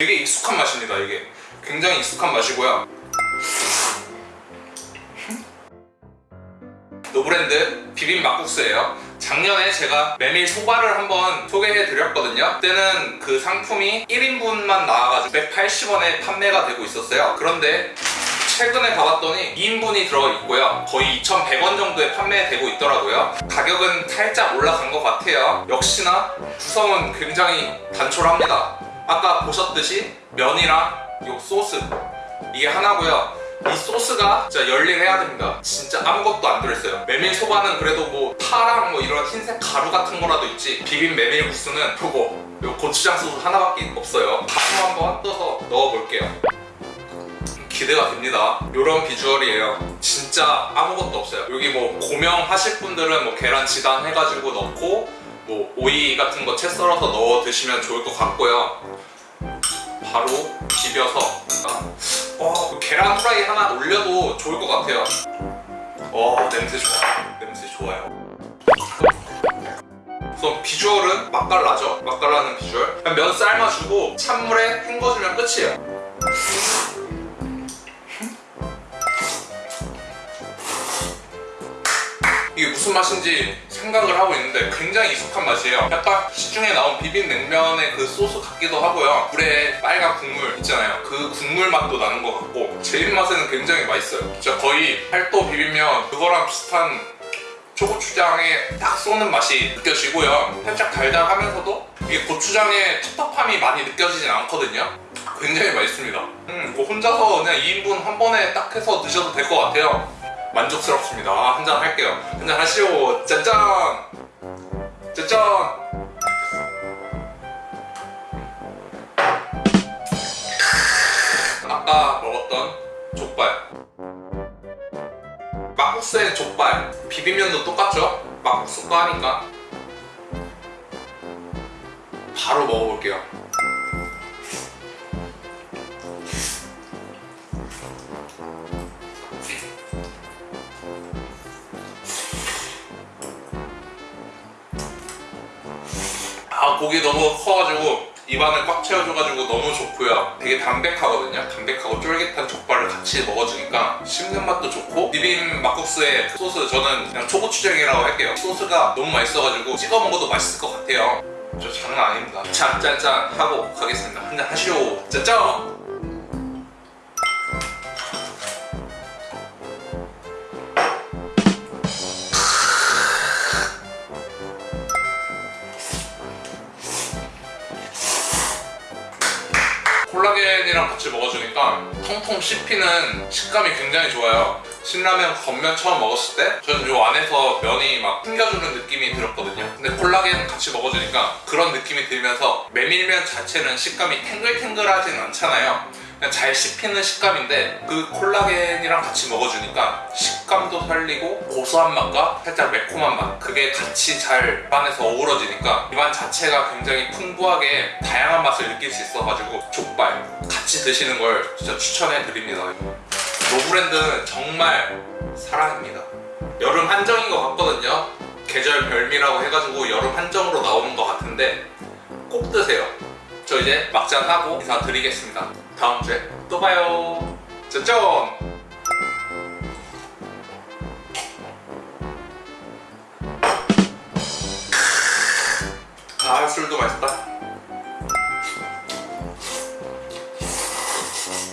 되게 익숙한 맛입니다 이게. 굉장히 익숙한 맛이고요. 노브랜드 비빔 막국수예요. 작년에 제가 메밀 소바를 한번 소개해 드렸거든요. 그때는 그 상품이 1인분만 나와가지고 180원에 판매가 되고 있었어요. 그런데 최근에 가봤더니 2인분이 들어있고요. 거의 2,100원 정도에 판매되고 있더라고요. 가격은 살짝 올라간 것 같아요. 역시나 구성은 굉장히 단촐합니다 아까 보셨듯이 면이랑 요 소스. 이게 하나고요. 이 소스가 진짜 열일해야 됩니다. 진짜 아무것도 안 들어있어요. 메밀 소바는 그래도 뭐 파랑 뭐 이런 흰색 가루 같은 거라도 있지. 비빔 메밀 국수는 요거 요 고추장 소스 하나밖에 없어요. 가루 한번 떠서 넣어볼게요. 기대가 됩니다. 요런 비주얼이에요. 진짜 아무것도 없어요. 여기 뭐 고명 하실 분들은 뭐 계란 지단 해가지고 넣고 뭐 오이 같은 거 채 썰어서 넣어 드시면 좋을 것 같고요. 바로 비벼서. 어, 그 계란 후라이 하나 올려도 좋을 것 같아요. 어 냄새 좋아요 냄새 좋아요. 우선 비주얼은 맛깔나죠? 맛깔나는 비주얼. 그냥 면 삶아주고 찬물에 헹궈주면 끝이에요 무슨 맛인지 생각을 하고 있는데 굉장히 익숙한 맛이에요. 약간 시중에 나온 비빔냉면의 그 소스 같기도 하고요. 물에 빨간 국물 있잖아요. 그 국물 맛도 나는 것 같고 제 입맛에는 굉장히 맛있어요. 진짜 거의 팔도 비빔면 그거랑 비슷한 초고추장에 딱 쏘는 맛이 느껴지고요. 살짝 달달하면서도 이게 고추장의 텁텁함이 많이 느껴지진 않거든요. 굉장히 맛있습니다. 음, 뭐 혼자서 그냥 2인분 한 번에 딱 해서 드셔도 될 것 같아요 만족스럽습니다. 아, 한잔 할게요. 한잔 하시오. 짠짠! 짠짠! 아까 먹었던 족발. 막국수의 족발. 비빔면도 똑같죠? 막국수 거 하니까 바로 먹어볼게요 고기 너무 커가지고 입안을 꽉 채워줘가지고 너무 좋고요. 되게 담백하거든요. 담백하고 쫄깃한 족발을 같이 먹어주니까 씹는 맛도 좋고 비빔 막국수의 그 소스 저는 그냥 초고추장이라고 할게요. 소스가 너무 맛있어가지고 찍어 먹어도 맛있을 것 같아요. 저 장난 아닙니다. 짠짠짠 하고 가겠습니다. 한잔 하시오. 짠짠 콜라겐이랑 같이 먹어주니까 통통 씹히는 식감이 굉장히 좋아요. 신라면 겉면 처음 먹었을 때 저는 요 안에서 면이 막 튕겨주는 느낌이 들었거든요. 근데 콜라겐 같이 먹어주니까 그런 느낌이 들면서 메밀면 자체는 식감이 탱글탱글하진 않잖아요 그냥 잘 씹히는 식감인데 그 콜라겐이랑 같이 먹어주니까 식감도 살리고 고소한 맛과 살짝 매콤한 맛 그게 같이 잘 입안에서 어우러지니까 입안 자체가 굉장히 풍부하게 다양한 맛을 느낄 수 있어가지고 족발 같이 드시는 걸 진짜 추천해 드립니다. 노브랜드는 정말 사랑입니다. 여름 한정인 것 같거든요. 계절 별미라고 해가지고 여름 한정으로 나오는 것 같은데 꼭 드세요. 저 이제 막잔하고 인사드리겠습니다 다음 주에 또 봐요. 짠짠! 아 술도 맛있다